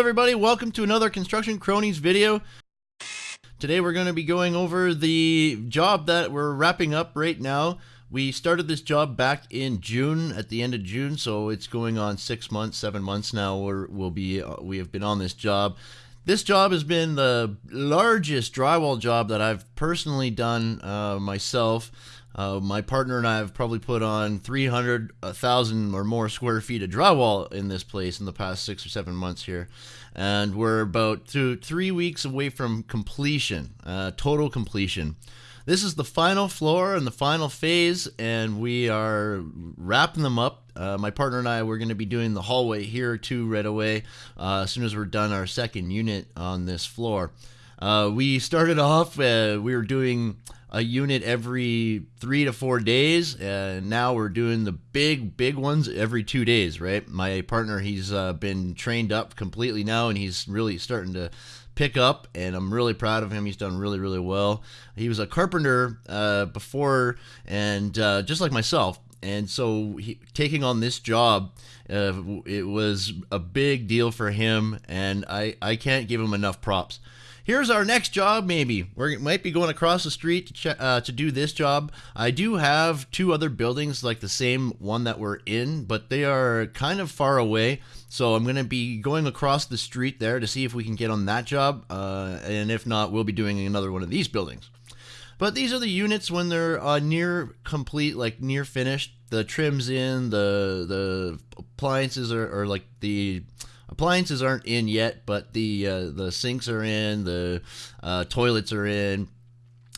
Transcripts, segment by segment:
everybody, welcome to another Construction Cronies video. Today we're going to be going over the job that we're wrapping up right now. We started this job back in June, at the end of June, so it's going on six months, seven months now. We're, we'll be, uh, we have been on this job. This job has been the largest drywall job that I've personally done uh, myself. Uh, my partner and I have probably put on 300,000 or more square feet of drywall in this place in the past six or seven months here. And we're about two, three weeks away from completion, uh, total completion. This is the final floor and the final phase, and we are wrapping them up. Uh, my partner and I, we're going to be doing the hallway here too right away uh, as soon as we're done our second unit on this floor. Uh, we started off, uh, we were doing a unit every three to four days, and now we're doing the big, big ones every two days, right? My partner, he's uh, been trained up completely now, and he's really starting to pick up, and I'm really proud of him. He's done really, really well. He was a carpenter uh, before, and uh, just like myself, and so he, taking on this job uh, it was a big deal for him and I, I can't give him enough props Here's our next job, maybe. We might be going across the street to, uh, to do this job. I do have two other buildings like the same one that we're in, but they are kind of far away. So I'm going to be going across the street there to see if we can get on that job. Uh, and if not, we'll be doing another one of these buildings. But these are the units when they're uh, near complete, like near finished. The trim's in, the the appliances are, are like the appliances aren't in yet, but the uh, the sinks are in, the uh, toilets are in,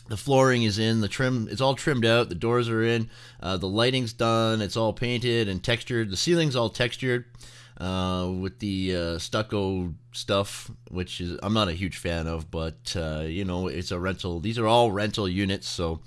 the flooring is in, the trim it's all trimmed out, the doors are in, uh, the lighting's done, it's all painted and textured, the ceiling's all textured. Uh, with the uh, stucco stuff, which is I'm not a huge fan of, but uh, you know it's a rental. These are all rental units, so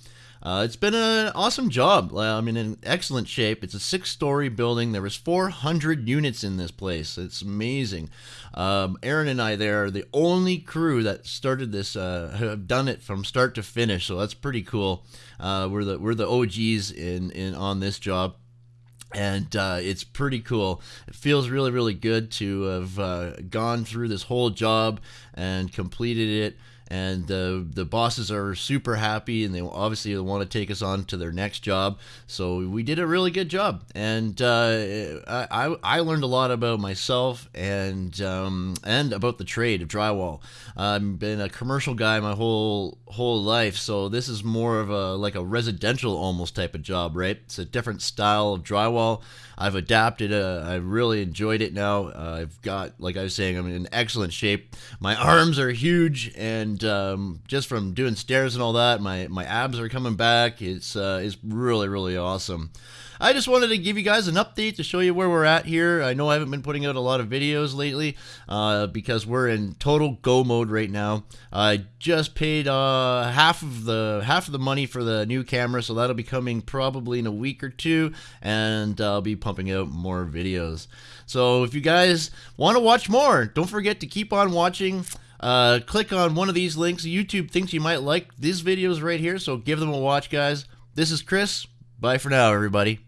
uh, it's been an awesome job. I'm in excellent shape. It's a six-story building. There was 400 units in this place. It's amazing. Um, Aaron and I there are the only crew that started this, uh, have done it from start to finish. So that's pretty cool. Uh, we're the we're the OGs in in on this job and uh, it's pretty cool. It feels really, really good to have uh, gone through this whole job and completed it and the the bosses are super happy and they obviously want to take us on to their next job. So we did a really good job. And uh, I, I learned a lot about myself and um, and about the trade of drywall. I've been a commercial guy my whole whole life so this is more of a like a residential almost type of job right? It's a different style of drywall. I've adapted uh, I really enjoyed it now. Uh, I've got like I was saying I'm in excellent shape. My arms are huge and and um, just from doing stairs and all that, my my abs are coming back. It's uh, it's really really awesome. I just wanted to give you guys an update to show you where we're at here. I know I haven't been putting out a lot of videos lately uh, because we're in total go mode right now. I just paid uh, half of the half of the money for the new camera, so that'll be coming probably in a week or two, and I'll be pumping out more videos. So if you guys want to watch more, don't forget to keep on watching. Uh, click on one of these links. YouTube thinks you might like these videos right here, so give them a watch, guys. This is Chris. Bye for now, everybody.